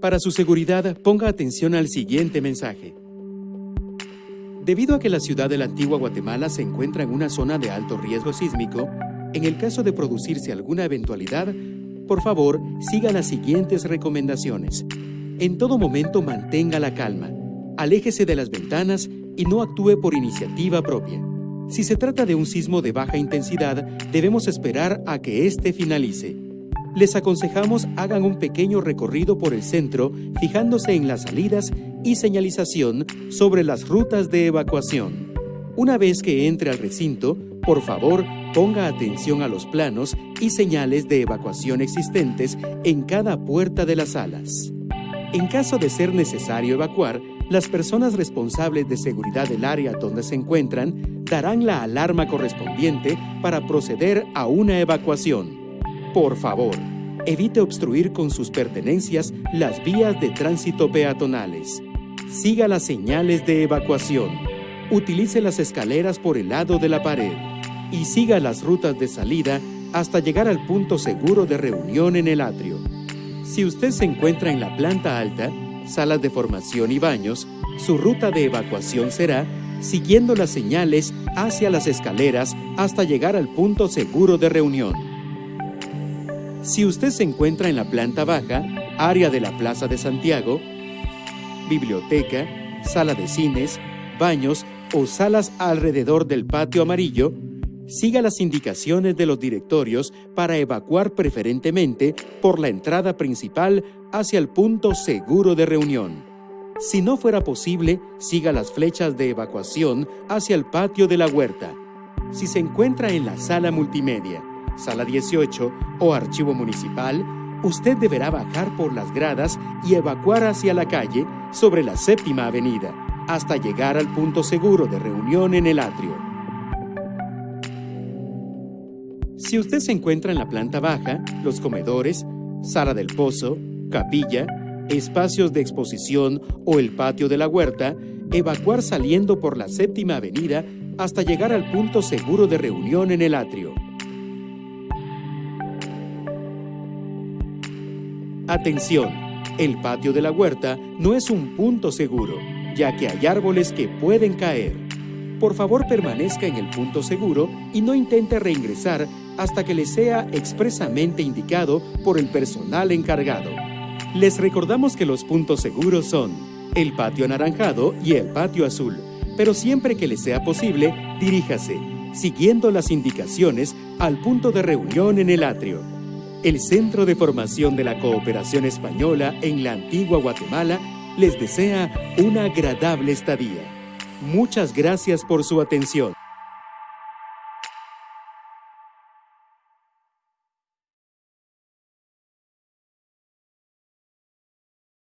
Para su seguridad, ponga atención al siguiente mensaje. Debido a que la ciudad de la antigua Guatemala se encuentra en una zona de alto riesgo sísmico, en el caso de producirse alguna eventualidad, por favor, siga las siguientes recomendaciones. En todo momento mantenga la calma, aléjese de las ventanas y no actúe por iniciativa propia. Si se trata de un sismo de baja intensidad, debemos esperar a que éste finalice les aconsejamos hagan un pequeño recorrido por el centro fijándose en las salidas y señalización sobre las rutas de evacuación. Una vez que entre al recinto, por favor, ponga atención a los planos y señales de evacuación existentes en cada puerta de las salas. En caso de ser necesario evacuar, las personas responsables de seguridad del área donde se encuentran darán la alarma correspondiente para proceder a una evacuación. Por favor, evite obstruir con sus pertenencias las vías de tránsito peatonales. Siga las señales de evacuación. Utilice las escaleras por el lado de la pared y siga las rutas de salida hasta llegar al punto seguro de reunión en el atrio. Si usted se encuentra en la planta alta, salas de formación y baños, su ruta de evacuación será siguiendo las señales hacia las escaleras hasta llegar al punto seguro de reunión. Si usted se encuentra en la planta baja, área de la Plaza de Santiago, biblioteca, sala de cines, baños o salas alrededor del patio amarillo, siga las indicaciones de los directorios para evacuar preferentemente por la entrada principal hacia el punto seguro de reunión. Si no fuera posible, siga las flechas de evacuación hacia el patio de la huerta. Si se encuentra en la sala multimedia, sala 18 o archivo municipal, usted deberá bajar por las gradas y evacuar hacia la calle sobre la séptima avenida, hasta llegar al punto seguro de reunión en el atrio. Si usted se encuentra en la planta baja, los comedores, sala del pozo, capilla, espacios de exposición o el patio de la huerta, evacuar saliendo por la séptima avenida hasta llegar al punto seguro de reunión en el atrio. Atención, el patio de la huerta no es un punto seguro, ya que hay árboles que pueden caer. Por favor permanezca en el punto seguro y no intente reingresar hasta que le sea expresamente indicado por el personal encargado. Les recordamos que los puntos seguros son el patio anaranjado y el patio azul, pero siempre que le sea posible, diríjase, siguiendo las indicaciones, al punto de reunión en el atrio. El Centro de Formación de la Cooperación Española en la antigua Guatemala les desea una agradable estadía. Muchas gracias por su atención.